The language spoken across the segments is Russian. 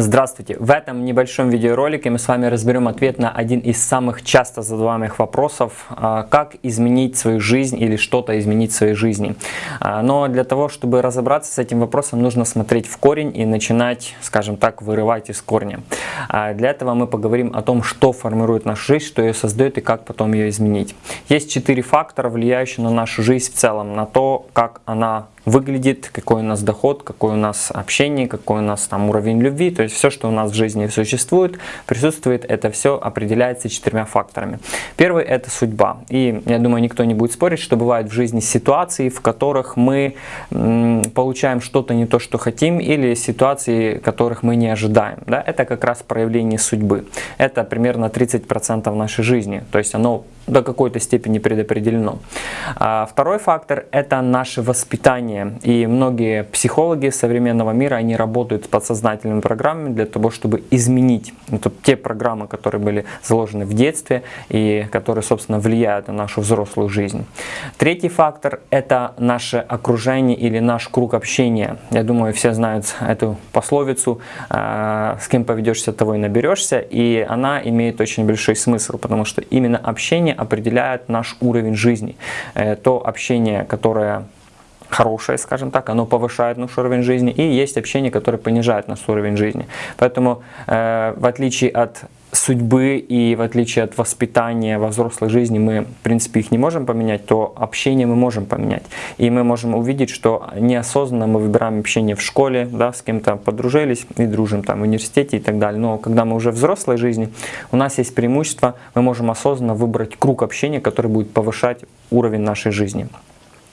Здравствуйте! В этом небольшом видеоролике мы с вами разберем ответ на один из самых часто задаваемых вопросов, а, как изменить свою жизнь или что-то изменить в своей жизни. А, но для того, чтобы разобраться с этим вопросом, нужно смотреть в корень и начинать, скажем так, вырывать из корня. А, для этого мы поговорим о том, что формирует нашу жизнь, что ее создает и как потом ее изменить. Есть четыре фактора, влияющие на нашу жизнь в целом, на то, как она выглядит, какой у нас доход, какой у нас общение, какой у нас там уровень любви, то есть все, что у нас в жизни существует, присутствует, это все определяется четырьмя факторами. Первый это судьба. И я думаю, никто не будет спорить, что бывают в жизни ситуации, в которых мы получаем что-то не то, что хотим, или ситуации, которых мы не ожидаем. Да? Это как раз проявление судьбы. Это примерно 30% нашей жизни, то есть оно до какой-то степени предопределено. А второй фактор – это наше воспитание. И многие психологи современного мира, они работают с подсознательными программами для того, чтобы изменить это те программы, которые были заложены в детстве и которые, собственно, влияют на нашу взрослую жизнь. Третий фактор – это наше окружение или наш круг общения. Я думаю, все знают эту пословицу «А, «с кем поведешься, того и наберешься», и она имеет очень большой смысл, потому что именно общение определяет наш уровень жизни. Э, то общение, которое хорошее, скажем так, оно повышает наш уровень жизни, и есть общение, которое понижает наш уровень жизни. Поэтому, э, в отличие от судьбы и в отличие от воспитания во взрослой жизни мы, в принципе, их не можем поменять, то общение мы можем поменять. И мы можем увидеть, что неосознанно мы выбираем общение в школе, да, с кем-то подружились и дружим там в университете и так далее. Но когда мы уже в взрослой жизни, у нас есть преимущество, мы можем осознанно выбрать круг общения, который будет повышать уровень нашей жизни.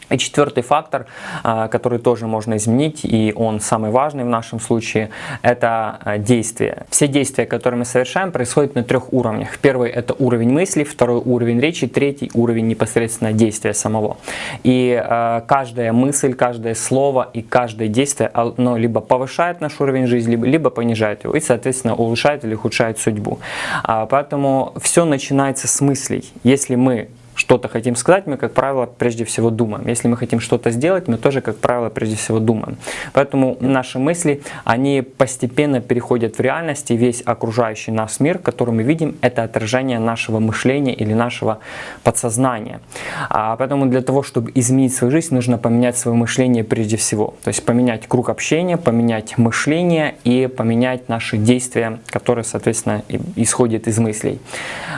И четвертый фактор, а, который тоже можно изменить, и он самый важный в нашем случае, это а, действия. Все действия, которые мы совершаем, происходят на трех уровнях. Первый это уровень мысли, второй уровень речи, третий уровень непосредственно действия самого. И э, каждая мысль, каждое слово и каждое действие, оно либо повышает наш уровень жизни, либо, либо понижает его, и, соответственно, улучшает или ухудшает судьбу. А, поэтому все начинается с мыслей. Если мы что-то хотим сказать, мы, как правило, прежде всего думаем. Если мы хотим что-то сделать, мы тоже, как правило, прежде всего думаем. Поэтому наши мысли, они постепенно переходят в реальность, и весь окружающий нас мир, который мы видим, это отражение нашего мышления или нашего подсознания. А поэтому для того, чтобы изменить свою жизнь, нужно поменять свое мышление прежде всего. То есть поменять круг общения, поменять мышление и поменять наши действия, которые, соответственно, исходят из мыслей.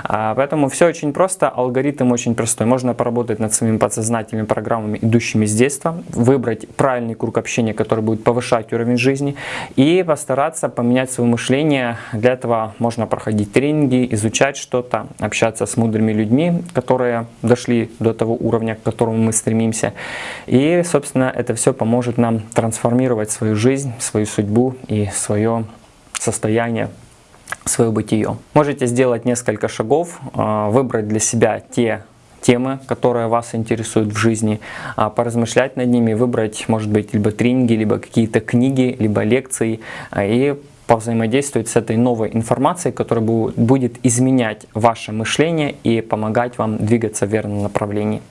А поэтому все очень просто, алгоритм очень простой. Можно поработать над своими подсознательными программами, идущими с детства, выбрать правильный круг общения, который будет повышать уровень жизни, и постараться поменять свое мышление. Для этого можно проходить тренинги, изучать что-то, общаться с мудрыми людьми, которые дошли до того уровня, к которому мы стремимся. И, собственно, это все поможет нам трансформировать свою жизнь, свою судьбу и свое состояние свое бытие. Можете сделать несколько шагов, а, выбрать для себя те темы, которые вас интересуют в жизни, а, поразмышлять над ними, выбрать, может быть, либо тренинги, либо какие-то книги, либо лекции, а, и повзаимодействовать с этой новой информацией, которая будет изменять ваше мышление и помогать вам двигаться в верном направлении.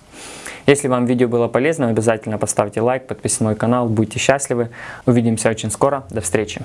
Если вам видео было полезно, обязательно поставьте лайк, подписывайтесь на мой канал, будьте счастливы. Увидимся очень скоро. До встречи.